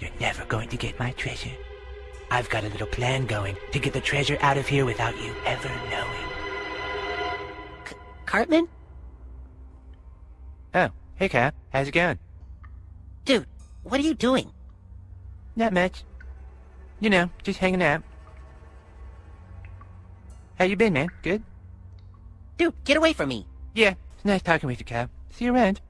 You're never going to get my treasure. I've got a little plan going to get the treasure out of here without you ever knowing. C Cartman? Oh, hey Cap. How's it going? Dude, what are you doing? Not much. You know, just hanging out. How you been, man? Good? Dude, get away from me. Yeah, it's nice talking with you, Cap. See you around.